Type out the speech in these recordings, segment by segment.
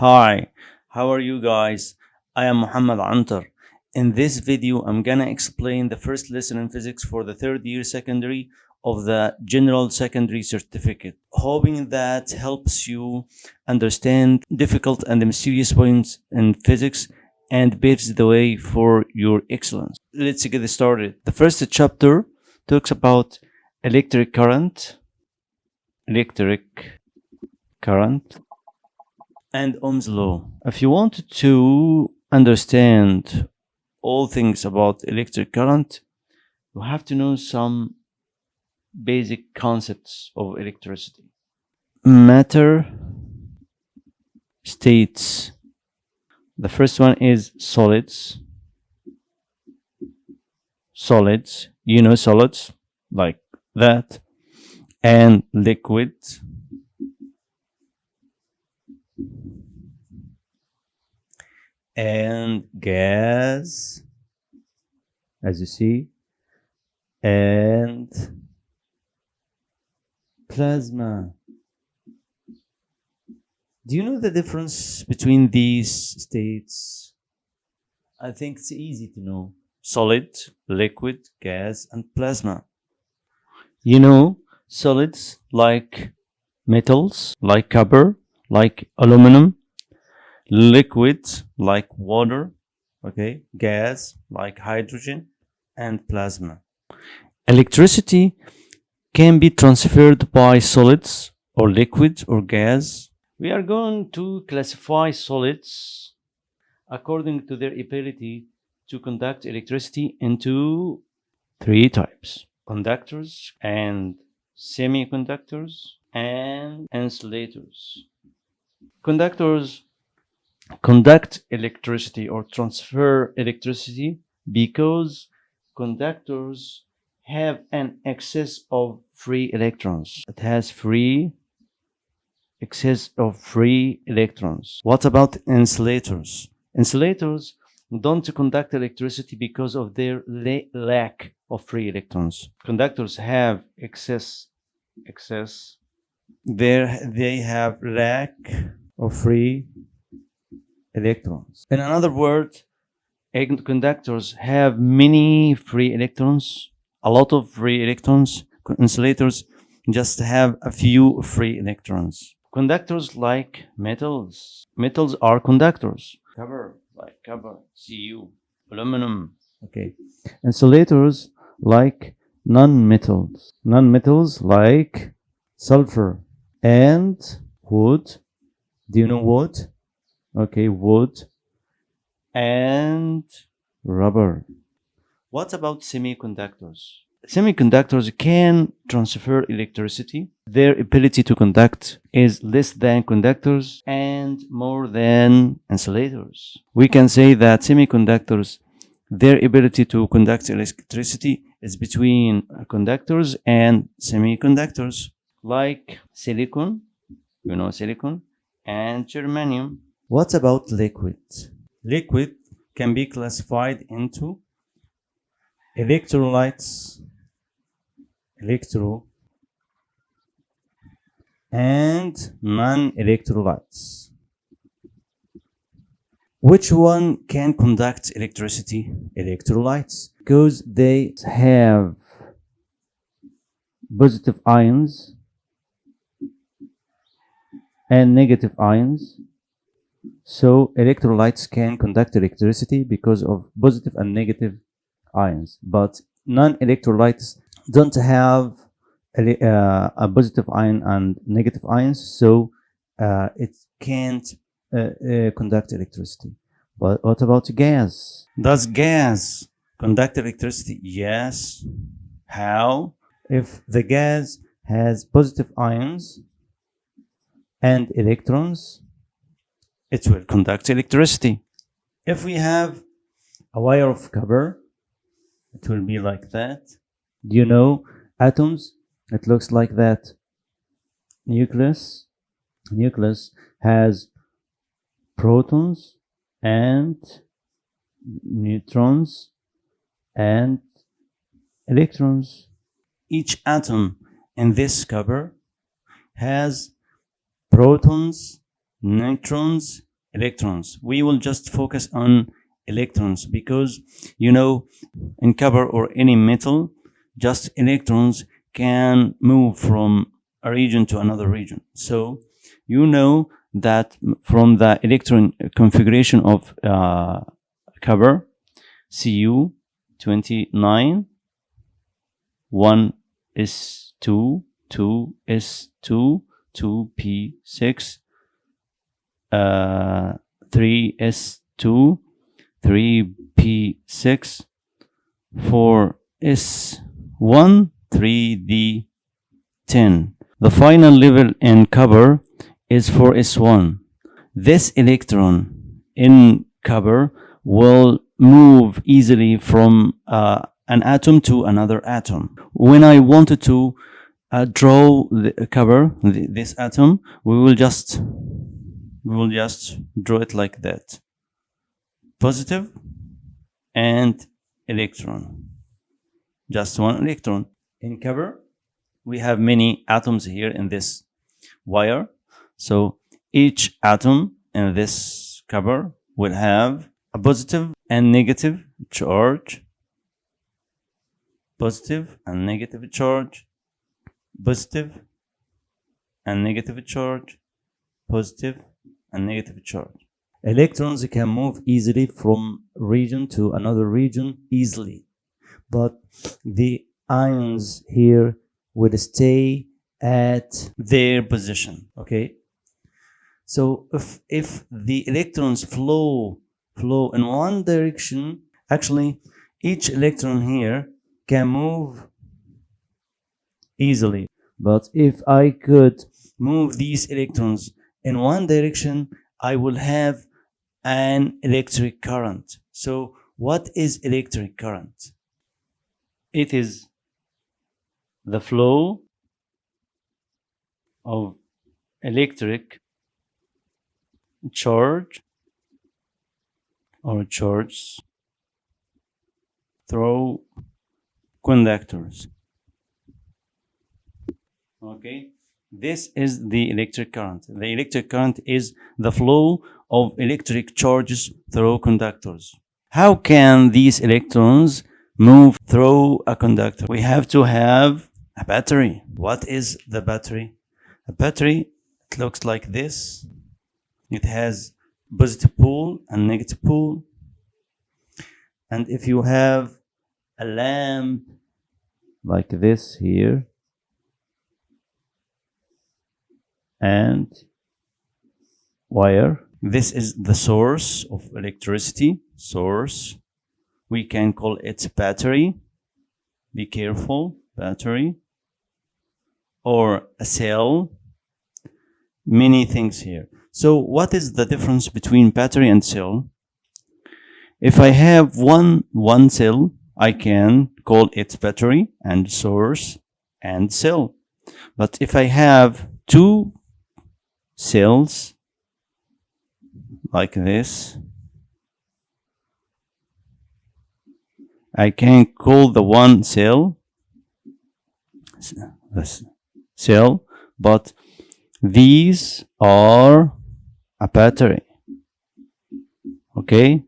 Hi, how are you guys? I am Muhammad Antar. In this video, I'm gonna explain the first lesson in physics for the third year secondary of the General Secondary Certificate, hoping that helps you understand difficult and mysterious points in physics and paves the way for your excellence. Let's get started. The first chapter talks about electric current, electric current, and Ohm's law. If you want to understand all things about electric current, you have to know some basic concepts of electricity. Matter states. The first one is solids. Solids, you know solids like that, and liquid. And gas, as you see, and plasma. Do you know the difference between these states? I think it's easy to know. Solid, liquid, gas, and plasma. You know, solids like metals, like copper, like aluminum, liquid like water, okay, gas like hydrogen, and plasma. Electricity can be transferred by solids or liquids or gas. We are going to classify solids according to their ability to conduct electricity into three types conductors and semiconductors and insulators. Conductors conduct electricity or transfer electricity because conductors have an excess of free electrons. It has free excess of free electrons. What about insulators? Insulators don't conduct electricity because of their la lack of free electrons. Conductors have excess excess there they have lack of free electrons. In another word, conductors have many free electrons, a lot of free electrons. Insulators just have a few free electrons. Conductors like metals. Metals are conductors. Copper, like copper, Cu, aluminum. Okay. Insulators like non-metals. Non-metals like sulfur and wood. Do you know wood? Okay, wood and rubber. What about semiconductors? Semiconductors can transfer electricity. Their ability to conduct is less than conductors and more than insulators. We can say that semiconductors, their ability to conduct electricity is between conductors and semiconductors like silicon, you know silicon, and germanium. What about liquid? Liquid can be classified into electrolytes, electro, and non-electrolytes. Which one can conduct electricity? Electrolytes, because they have positive ions and negative ions. So electrolytes can conduct electricity because of positive and negative ions. But non-electrolytes don't have a, uh, a, positive ion and negative ions, so uh, it can't uh, uh, conduct electricity. But what about gas? Does gas conduct electricity? Yes. How? If the gas has positive ions and electrons, it will conduct electricity. If we have a wire of copper, it will be like that. Do you know atoms? It looks like that. Nucleus, nucleus has protons and neutrons and electrons. Each atom in this copper has protons, neutrons, electrons. We will just focus on electrons because, you know, in copper or any metal, just electrons can move from a region to another region. So you know that from the electron configuration of uh, copper, Cu 29, 1 is 2, 2 is 2, 2p6, uh, 3s2, 3p6, 4s1, 3d10. The final level in copper is 4s1. This electron in copper will move easily from uh, an atom to another atom. When I wanted to uh, draw the copper the, this atom, we will just we will just draw it like that. Positive and electron. Just one electron. In copper, we have many atoms here in this wire. So each atom in this copper will have a positive and negative charge positive and negative charge, positive and negative charge, positive and negative charge. Electrons can move easily from region to another region easily, but the ions here will stay at their position, okay? So if, if the electrons flow, flow in one direction, actually each electron here can move easily. But if I could move these electrons in one direction, I will have an electric current. So what is electric current? It is the flow of electric charge or charge through conductors. Okay, this is the electric current. The electric current is the flow of electric charges through conductors. How can these electrons move through a conductor? We have to have a battery. What is the battery? A battery, it looks like this. It has positive pole and negative pole. And if you have a lamp like this here and wire. This is the source of electricity source. We can call it battery. Be careful battery. Or a cell. Many things here. So what is the difference between battery and cell? If i have one one cell I can call it battery and source and cell. But if I have two cells like this, I can call the one cell cell, but these are a battery. Okay,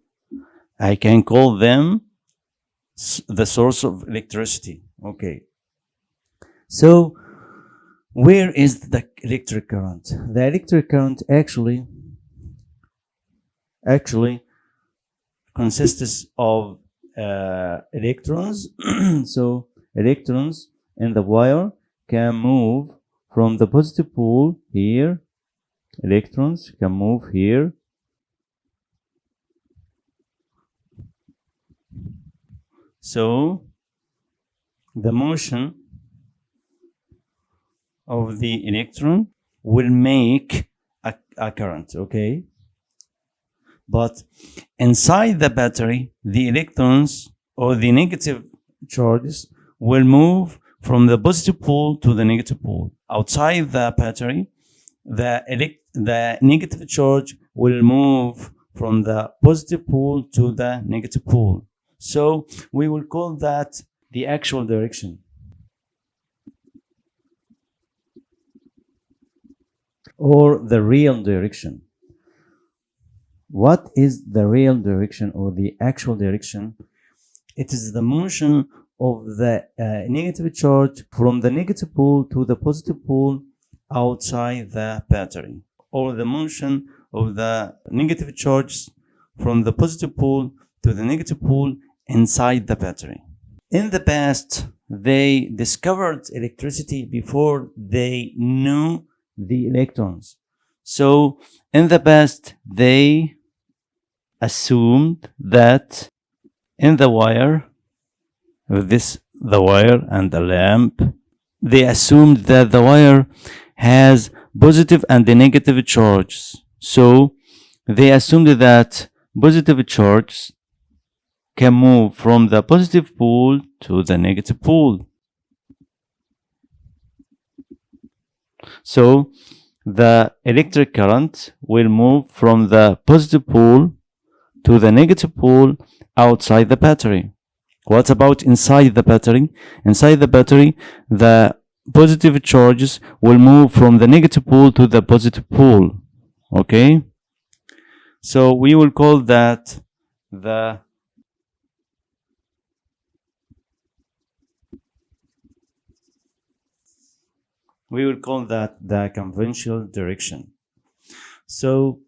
I can call them the source of electricity. Okay. So where is the electric current? The electric current actually actually consists of uh, electrons. so electrons in the wire can move from the positive pole here. Electrons can move here So the motion of the electron will make a, a current, okay? But inside the battery, the electrons or the negative charges will move from the positive pole to the negative pole. Outside the battery, the, the negative charge will move from the positive pole to the negative pole. So we will call that the actual direction. Or the real direction. what is the real direction or the actual direction it is the motion of the uh, negative charge from the negative pole to the positive pole outside the battery or the motion of the negative charge from the positive pole to the negative pole inside the battery in the past they discovered electricity before they knew the electrons. So in the past they assumed that in the wire this the wire and the lamp they assumed that the wire has positive and negative charges. So they assumed that positive charges can move from the positive pole to the negative pole so the electric current will move from the positive pole to the negative pole outside the battery. What about inside the battery? Inside the battery, the positive charges will move from the negative pole to the positive pole. Okay? So we will call that the we will call that the conventional direction. So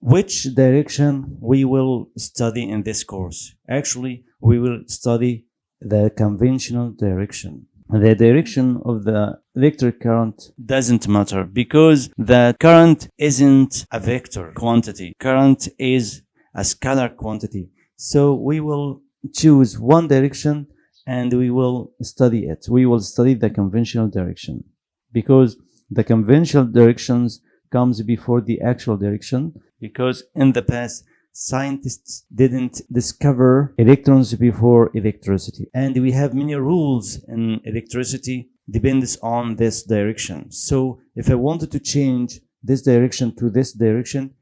which direction we will study in this course? Actually, we will study the conventional direction. The direction of the electric current doesn't matter because the current isn't a vector quantity. Current is a scalar quantity. So we will choose one direction and we will study it. We will study the conventional direction because the conventional directions comes before the actual direction because in the past scientists didn't discover electrons before electricity. And we have many rules in electricity depends on this direction. So if i wanted to change this direction to this direction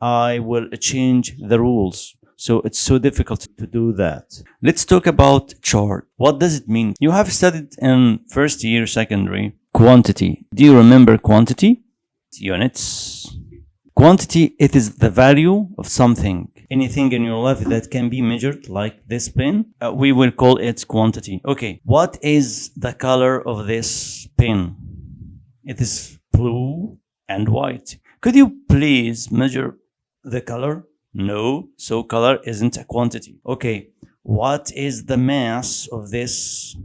i will change the rules so it's so difficult to do that let's talk about chart what does it mean you have studied in first year secondary quantity do you remember quantity units Quantity, it is the value of something. Anything in your life that can be measured, like this pen, uh, we will call it quantity. Okay, what is the color of this pen? It is blue and white. Could you please measure the color? No, so color isn't a quantity. Okay, what is the mass of this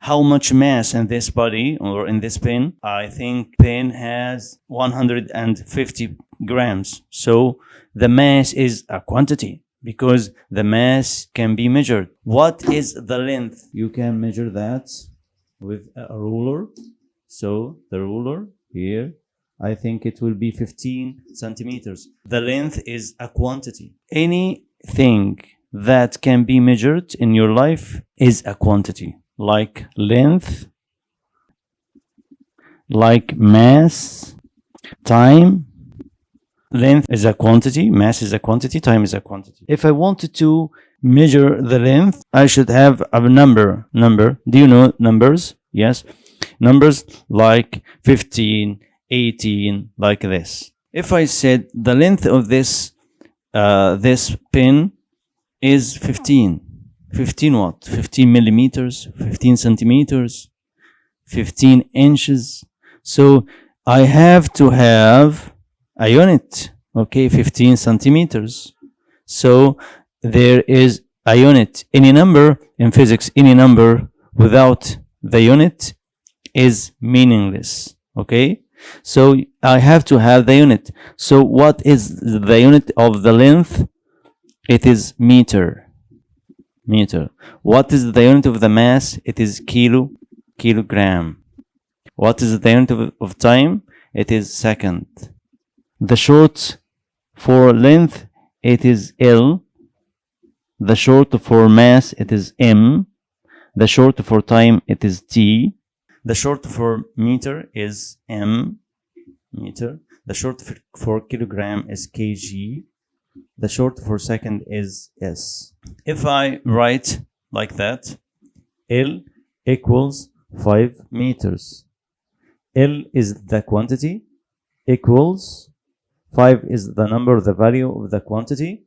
how much mass in this body or in this pin? i think pin has 150 grams so the mass is a quantity because the mass can be measured what is the length you can measure that with a ruler so the ruler here i think it will be 15 centimeters. The length is a quantity. Anything that can be measured in your life is a quantity like length like mass time. Length is a quantity mass is a quantity time is a quantity. If i wanted to measure the length i should have a number number. Do you know numbers? Yes. Numbers like 15 18 like this. If i said the length of this uh, this pin is 15 15 what? 15 millimeters 15 centimeters 15 inches. So i have to have a unit okay 15 centimeters. So there is a unit. Any number in physics any number without the unit is meaningless okay so i have to have the unit. So what is the unit of the length? It is meter. Meter. What is the unit of the mass? It is kilo kilogram. What is the unit of, of time? It is second. The short for length it is L. The short for mass it is M. The short for time it is T. The short for meter is M meter the short for kilogram is kg the short for second is S if I write like that L equals 5 meters L is the quantity equals 5 is the number, the value of the quantity.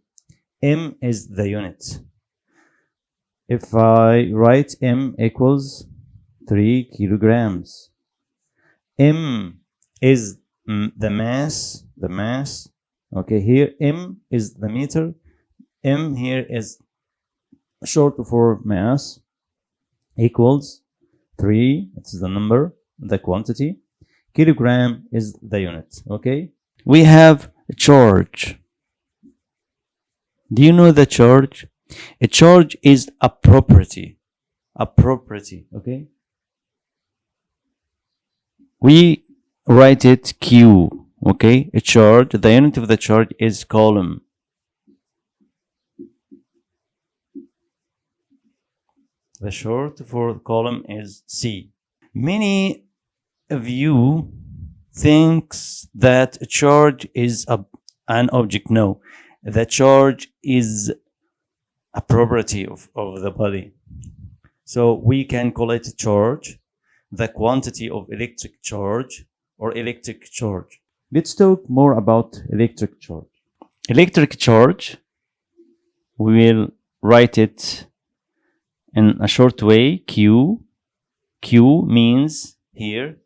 M is the unit. If I write M equals 3 kilograms, M is mm, the mass, the mass. Okay, here M is the meter. M here is short for mass equals 3, it's the number, the quantity. Kilogram is the unit, okay? We have a charge. Do you know the charge? A charge is a property. A property, okay? We write it Q, okay? A charge, the unit of the charge is coulomb The short for coulomb is C. Many of you thinks that a charge is a, an object. No, the charge is a property of, of the body. So we can call it charge, the quantity of electric charge or electric charge. Let's talk more about electric charge. Electric charge, we will write it in a short way, Q. Q means here,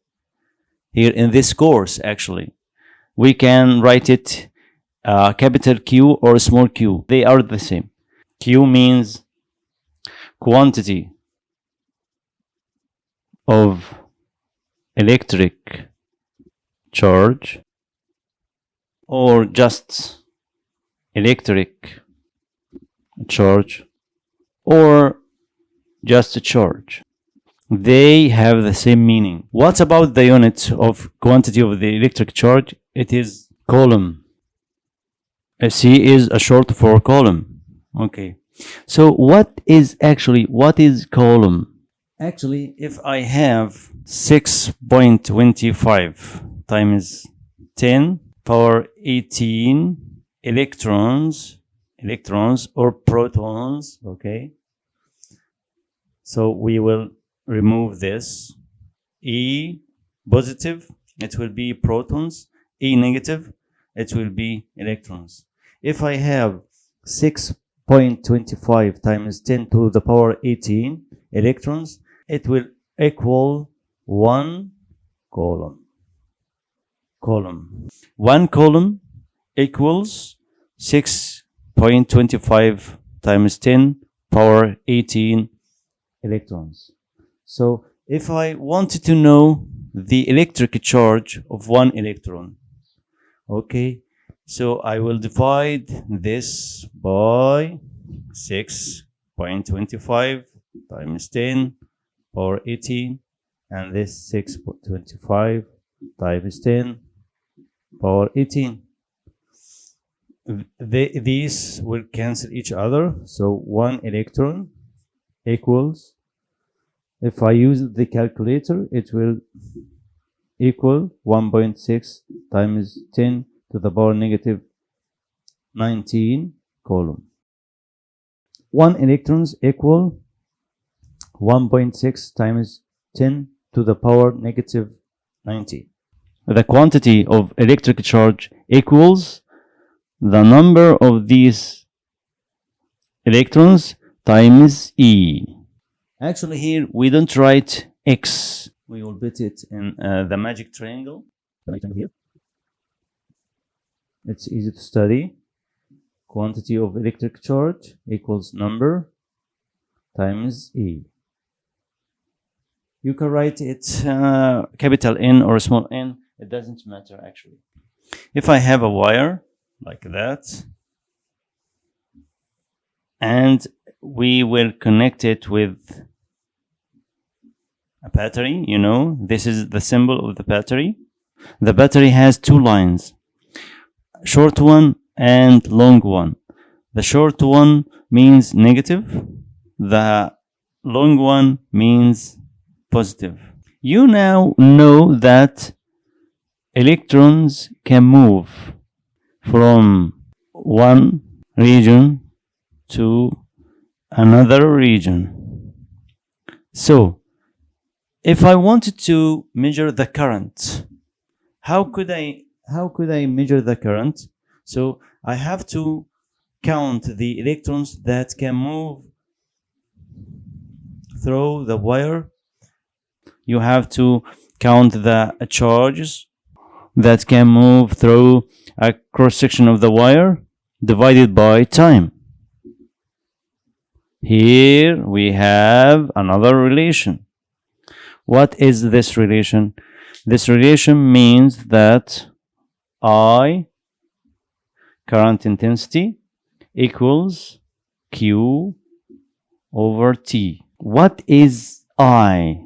here in this course actually. We can write it uh, capital Q or small q. They are the same. Q means quantity of electric charge or just electric charge or just a charge. They have the same meaning. What about the unit of quantity of the electric charge? It is coulomb C is a short for coulomb Okay. So what is actually, what is coulomb Actually, if I have 6.25 times 10 power 18 electrons, electrons or protons, okay? So we will remove this. E positive, it will be protons. E negative, it will be electrons. If I have 6.25 times 10 to the power 18 electrons, it will equal 1 coulomb. Coulomb. 1 coulomb equals 6.25 times 10 power 18 electrons. So if I wanted to know the electric charge of one electron, okay, so I will divide this by 6.25 times 10 power 18 and this 6.25 times 10 power 18 they, these will cancel each other so one electron equals if I use the calculator, it will equal 1.6 times 10 to the power negative 19 coulomb. 1 electrons equal 1.6 times 10 to the power negative 90. The quantity of electric charge equals the number of these electrons times E. Actually here we don't write X. We will put it in uh, the magic triangle. Here. It's easy to study. Quantity of electric charge equals number times E. You can write it uh, capital N or small n. It doesn't matter actually. If I have a wire like that and we will connect it with a battery, you know, this is the symbol of the battery. The battery has two lines, short one and long one. The short one means negative, the long one means positive. You now know that electrons can move from one region to another region. So, if I wanted to measure the current, how could I how could I measure the current? So I have to count the electrons that can move through the wire. You have to count the charges that can move through a cross section of the wire divided by time. Here we have another relation. What is this relation? This relation means that I, current intensity, equals Q over T. What is I?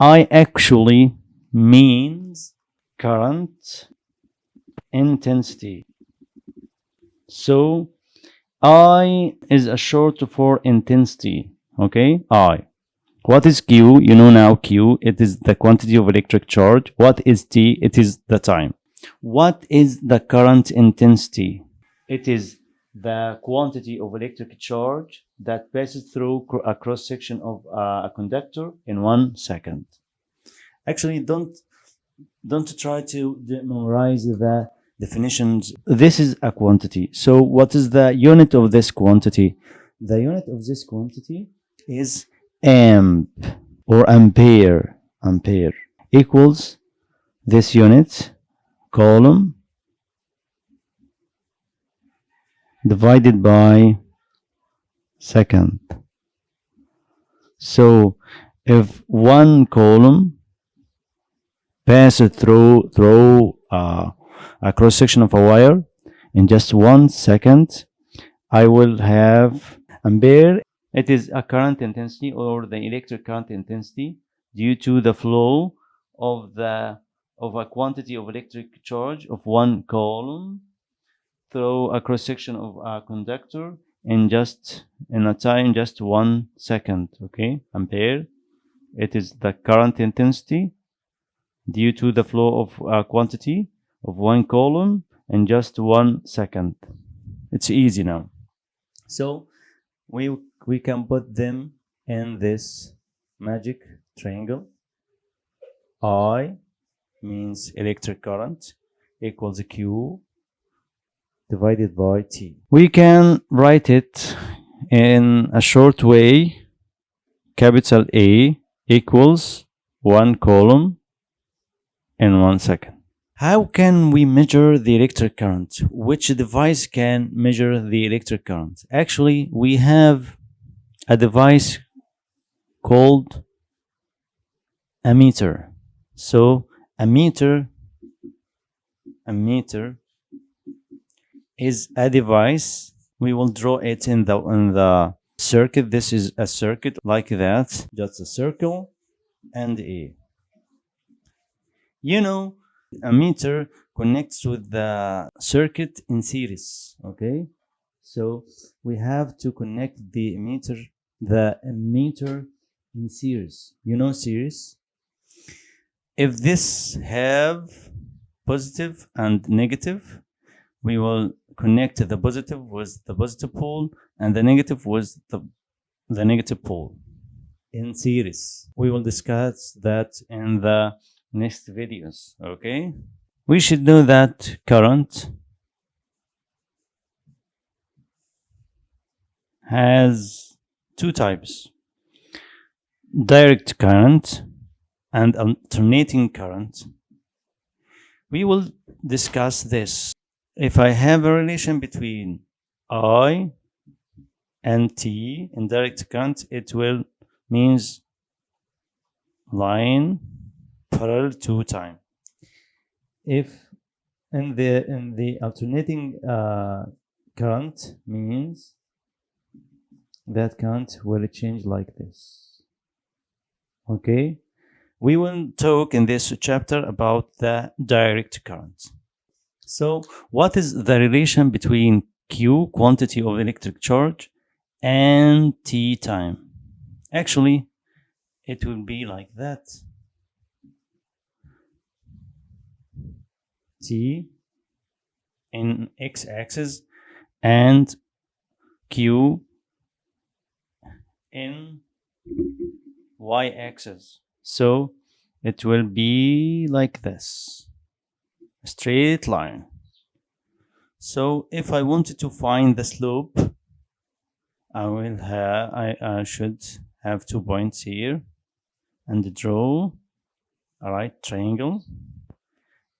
I actually means current intensity. So I is a short for intensity. Okay, I. What is Q? You know now Q, it is the quantity of electric charge. What is T? It is the time. What is the current intensity? It is the quantity of electric charge that passes through a cross section of uh, a conductor in one second. Actually, don't don't try to memorize the definitions. This is a quantity. So what is the unit of this quantity? The unit of this quantity is amp or ampere ampere equals this unit coulomb divided by second so if one coulomb it through through uh, a cross section of a wire. In just one second I will have ampere it is a current intensity or the electric current intensity due to the flow of the of a quantity of electric charge of one coulomb through a cross section of a conductor in just in a time just one second okay? Ampere it is the current intensity due to the flow of a quantity of one coulomb in just one second it's easy now so we we can put them in this magic triangle. I means electric current equals Q divided by T. We can write it in a short way. Capital A equals one coulomb in one second. How can we measure the electric current? Which device can measure the electric current? Actually, we have a device called a meter. So a meter, a meter is a device. We will draw it in the in the circuit. This is a circuit like that, just a circle and a. You know, a meter connects with the circuit in series. Okay, so we have to connect the ammeter, the ammeter in series. You know series? If this have positive and negative, we will connect the positive with the positive pole and the negative with the, the negative pole in series. We will discuss that in the next videos, okay? We should know that current has two types direct current and alternating current. We will discuss this. If I have a relation between I and T in direct current, it will means line parallel to time. If in the in the alternating uh, current means that current will change like this. Okay, we will talk in this chapter about the direct current. So, what is the relation between Q, quantity of electric charge, and T time? Actually, it will be like that. T in x-axis and Q in y-axis. So it will be like this. a straight line. So if I wanted to find the slope, I will have I, I should have two points here and draw a right triangle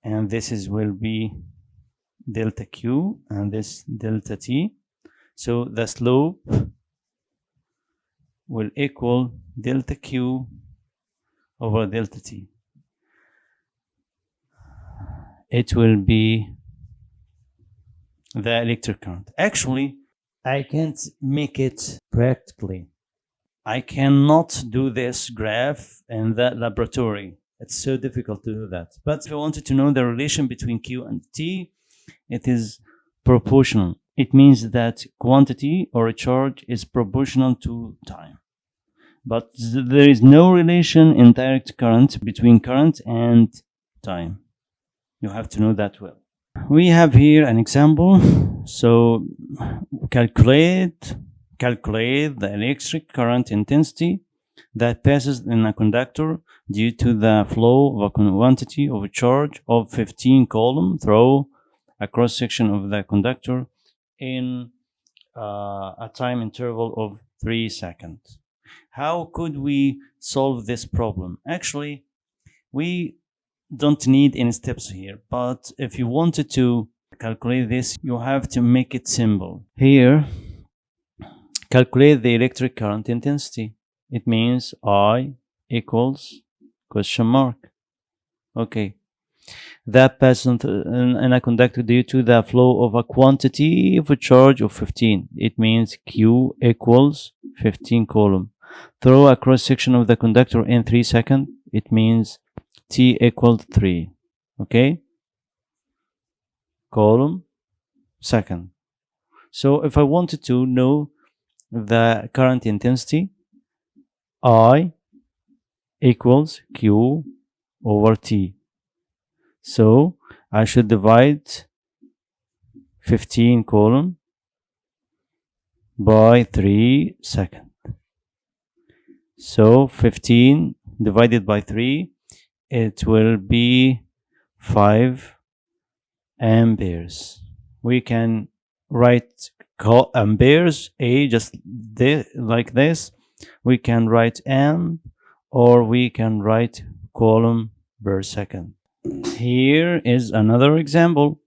and this is will be delta q and this delta t so the slope will equal delta q over delta t it will be the electric current actually I can't make it practically. I cannot do this graph in the laboratory. It's so difficult to do that. But if I wanted to know the relation between Q and T, it is proportional. It means that quantity or a charge is proportional to time. But there is no relation in direct current between current and time. You have to know that well. We have here an example. So calculate calculate the electric current intensity that passes in a conductor due to the flow of a quantity of a charge of 15 coulomb through a cross section of the conductor in uh, a time interval of 3 seconds. How could we solve this problem? Actually, we don't need any steps here, but if you wanted to calculate this, you have to make it simple. Here, calculate the electric current intensity. It means I equals question mark. Okay. That passes in a conductor due to the flow of a quantity of a charge of 15. It means Q equals 15 coulomb. Throw a cross section of the conductor in 3 seconds. It means T equals 3. Okay? Coulomb second. So if I wanted to know the current intensity, I equals Q over T. So I should divide 15 coulomb by 3 second. So 15 divided by 3, it will be 5 amperes. We can write amperes, A just like this. We can write amp or we can write coulomb per second. Here is another example.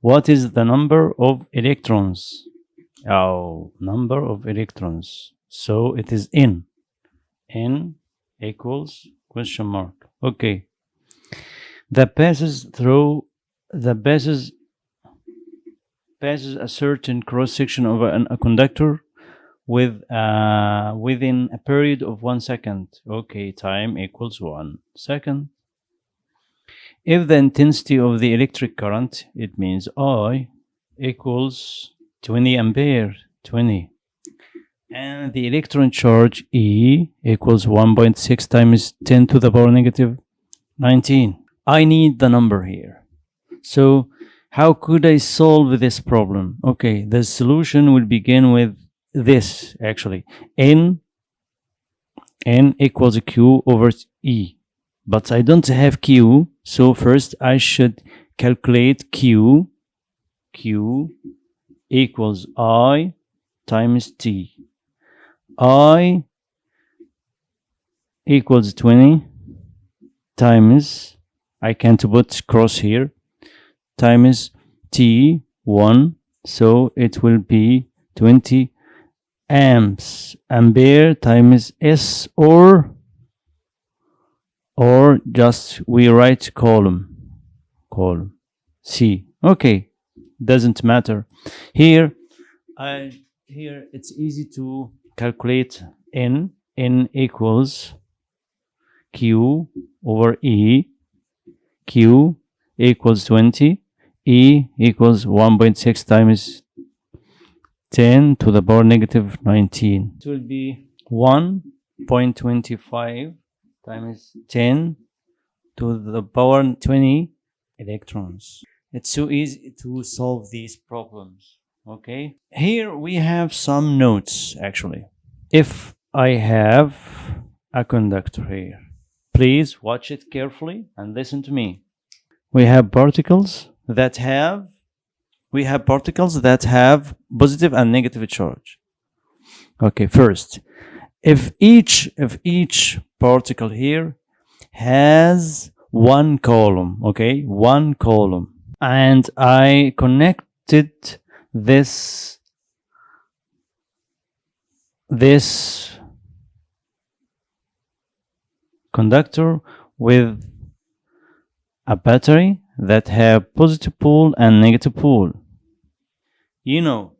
What is the number of electrons? Oh, number of electrons. So it is N. N equals question mark. Okay. The passes through the passes passes a certain cross section of a, a conductor with uh, within a period of one second. Okay, time equals one second. If the intensity of the electric current, it means I equals 20 ampere, 20. And the electron charge E equals 1.6 times 10 to the power negative 19. I need the number here. So how could I solve this problem? Okay, the solution will begin with this actually. N, N equals Q over E. But I don't have Q, so first I should calculate Q. Q equals I times T. I equals 20 times, I can't put cross here, times T1, so it will be 20 amps, ampere times S or, or just we write column coulomb, C. Okay, doesn't matter. Here, I, here it's easy to calculate n n equals q over e q equals 20 e equals 1.6 times 10 to the power negative 19 it will be 1.25 times 10 to the power 20 electrons. It's so easy to solve these problems okay? Here we have some notes actually. If i have a conductor here please watch it carefully and listen to me. We have particles that have we have particles that have positive and negative charge okay first if each if each particle here has one coulomb okay one coulomb and i connected this this conductor with a battery that have positive pole and negative pole. You know,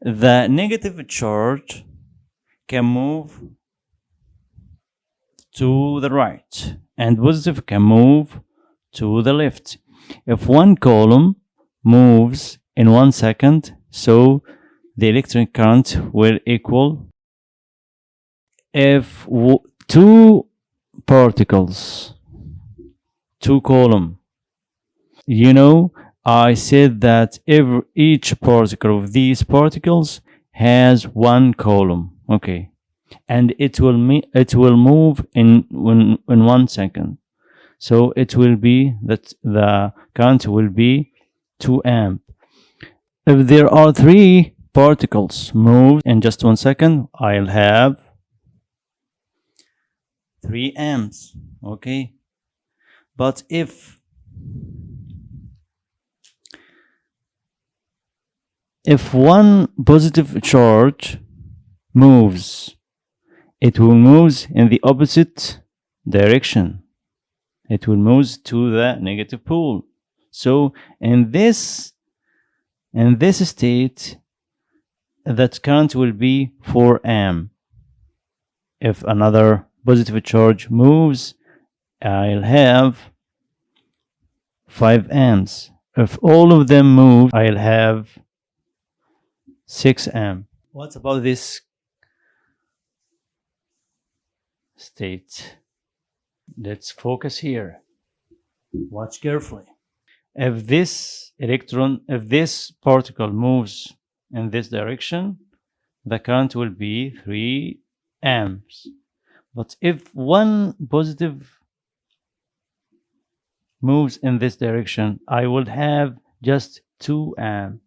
the negative charge can move to the right and positive can move to the left. If one coulomb moves in one second, so the electric current will equal if two particles two coulomb you know I said that every each particle of these particles has one coulomb. Okay. And it will it will move in in, in one second. So it will be that the current will be 2 amp. If there are three particles move in just one second I'll have 3 amps. Okay. But if if one positive charge moves it will move in the opposite direction. It will move to the negative pole. So in this in this state that current will be 4 amp if another positive charge moves I'll have 5 amps if all of them move I'll have 6 amp what about this state? Let's focus here. Watch carefully. If this electron if this particle moves in this direction the current will be 3 amps but if one positive moves in this direction I would have just 2 amp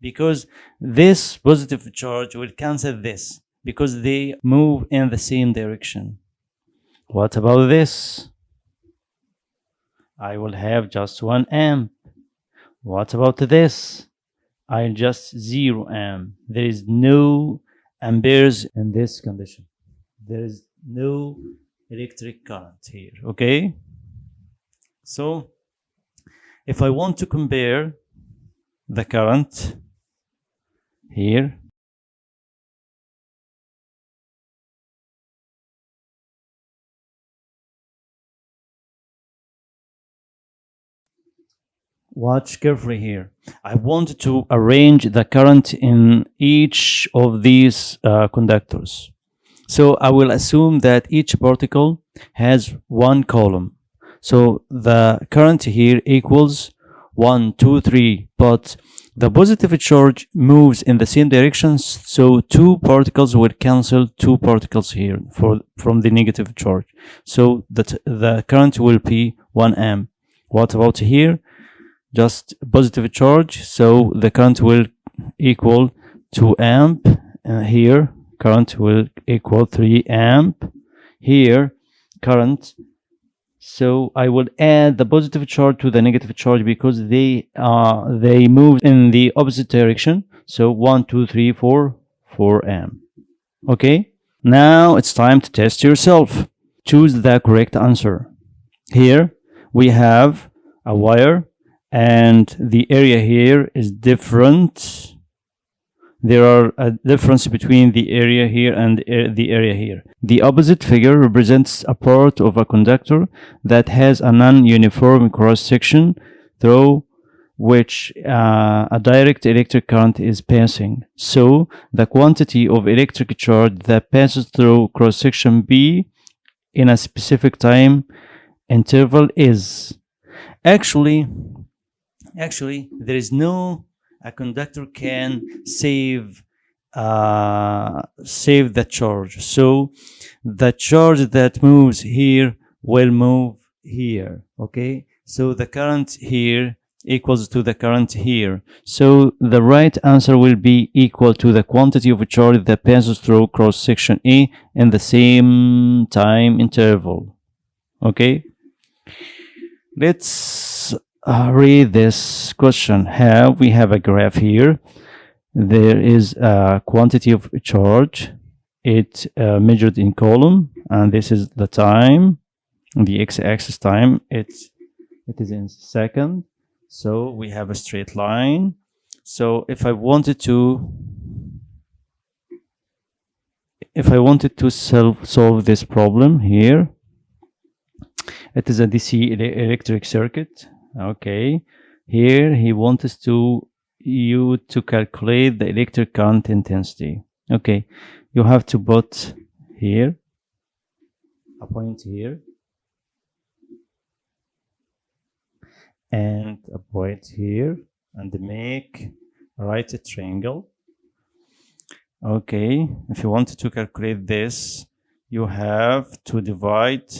because this positive charge will cancel this. Because they move in the same direction. What about this? I will have just 1 amp. What about this? I'll just 0 amp. There is no amperes in this condition. There is no electric current here okay? So if I want to compare the current here Watch carefully here. I want to arrange the current in each of these uh, conductors. So I will assume that each particle has one coulomb. So the current here equals 1, 2, 3, but the positive charge moves in the same direction, so two particles will cancel two particles here for from the negative charge. So that the current will be 1 amp. What about here? Just positive charge, so the current will equal 2 amp. Uh, here current will equal 3 amp here current so I will add the positive charge to the negative charge because they uh, they move in the opposite direction. So 1 2 3 4 4 amp okay? Now it's time to test yourself. Choose the correct answer. Here we have a wire and the area here is different there are a difference between the area here and the area here. The opposite figure represents a part of a conductor that has a non-uniform cross-section through which uh, a direct electric current is passing. So the quantity of electric charge that passes through cross-section B in a specific time interval is actually actually there is no a conductor can save uh, save the charge. So the charge that moves here will move here okay? So the current here equals to the current here. So the right answer will be equal to the quantity of charge that passes through cross section A in the same time interval okay? Let's uh, read this question here. We have a graph here. There is a quantity of charge. It uh, measured in coulomb and this is the time the x-axis time. It's it is in second. So we have a straight line. So if i wanted to if i wanted to solve solve this problem here it is a dc electric circuit okay. Here he wants to you to calculate the electric current intensity. Okay. You have to put here a point here and a point here and make right a triangle. Okay. If you wanted to calculate this you have to divide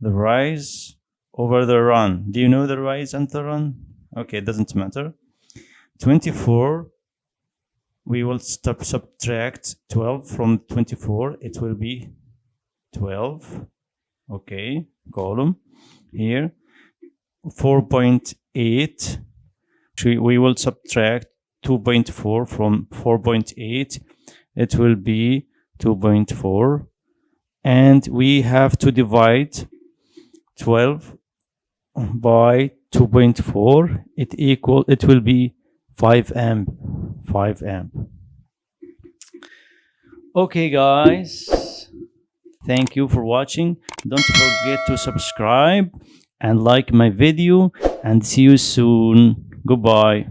the rise over the run. Do you know the rise and the run? Okay it doesn't matter. 24 we will stop subtract 12 from 24 it will be 12 okay coulomb here. 4.8 we will subtract 2.4 from 4.8 it will be 2.4 and we have to divide 12 by 2.4 it equal it will be 5 amp 5 amp. Okay guys. Thank you for watching. Don't forget to subscribe and like my video and see you soon. Goodbye